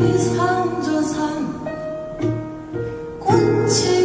이삼저삼 꽃이